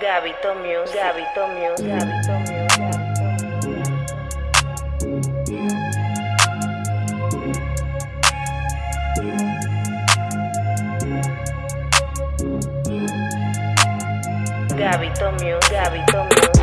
Gabito Muse, Gabito Muse, Gabito Muse. Gabito Muse, Gabito Muse,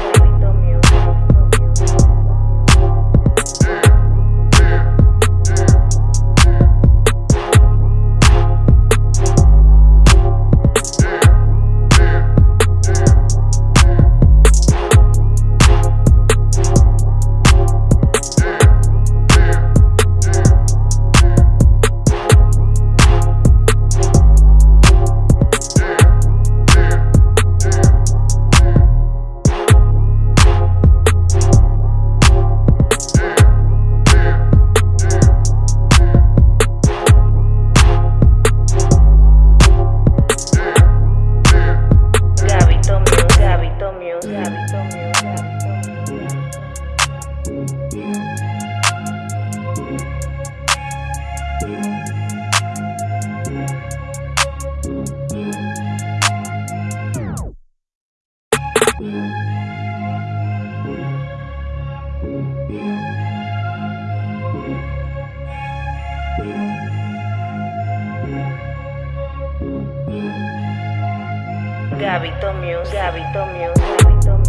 Gabito Muse, Gabito Muse, Gabito Muse,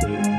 Gabito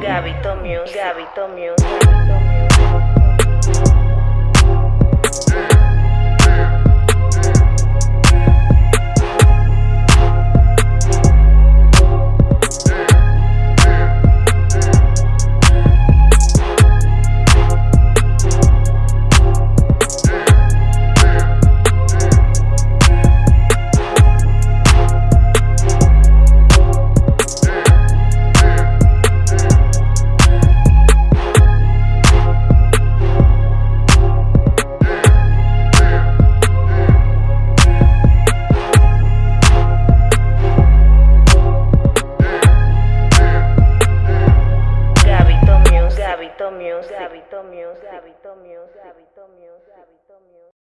Gabito Muse, Gabito Gabito Music. Gabito Music. Gabito Music. Gabito Music.